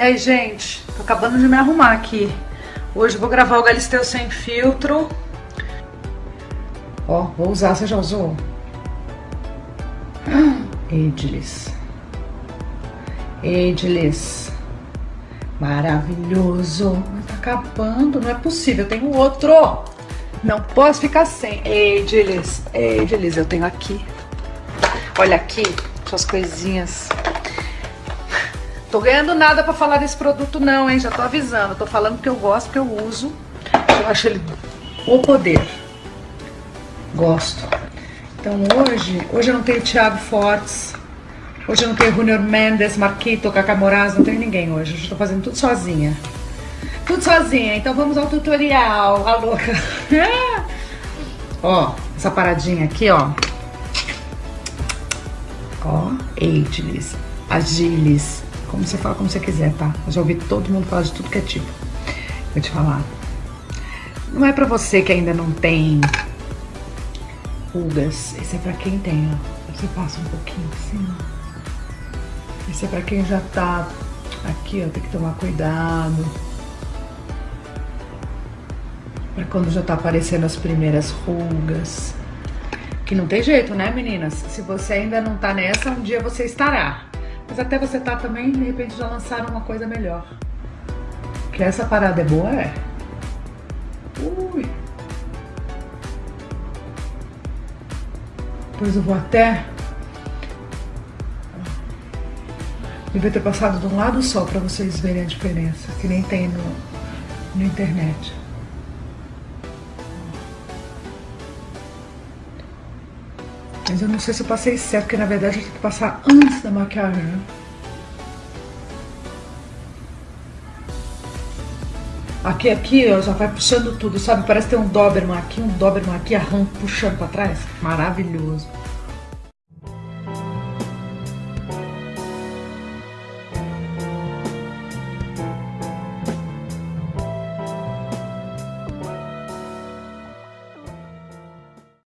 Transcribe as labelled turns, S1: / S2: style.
S1: aí, gente? Tô acabando de me arrumar aqui. Hoje vou gravar o Galisteu sem filtro. Ó, vou usar. Você já usou? Ageless. Ageless. Maravilhoso. Mas tá acabando, não é possível. Eu tenho outro. Não posso ficar sem. Ageless. Ageless, eu tenho aqui. Olha aqui, suas coisinhas. Tô ganhando nada pra falar desse produto não, hein? Já tô avisando. Tô falando que eu gosto, que eu uso. Eu acho ele o poder. Gosto. Então hoje, hoje eu não tenho Thiago Fortes. Hoje eu não tenho Junior Mendes, Marquito, Cacá Moraes, não tenho ninguém hoje. Hoje eu tô fazendo tudo sozinha. Tudo sozinha, então vamos ao tutorial, a louca. ó, essa paradinha aqui, ó. Ó, Ageless, Agilis, como você fala, como você quiser, tá? Eu já ouvi todo mundo falar de tudo que é tipo. Vou te falar. Não é pra você que ainda não tem pulgas. Esse é pra quem tem, ó. Você passa um pouquinho assim, ó. Esse é pra quem já tá aqui, ó. Tem que tomar cuidado. Pra quando já tá aparecendo as primeiras rugas. Que não tem jeito, né, meninas? Se você ainda não tá nessa, um dia você estará. Mas até você tá também, de repente já lançaram uma coisa melhor. Que essa parada é boa, é? Ui. Depois eu vou até... Devia ter passado de um lado só pra vocês verem a diferença, que nem tem no, na internet. Mas eu não sei se eu passei certo, porque na verdade eu tenho que passar antes da maquiagem, né? Aqui, aqui, ó, já vai puxando tudo, sabe? Parece ter um Doberman aqui, um Doberman aqui, arranca, puxando pra trás. Maravilhoso.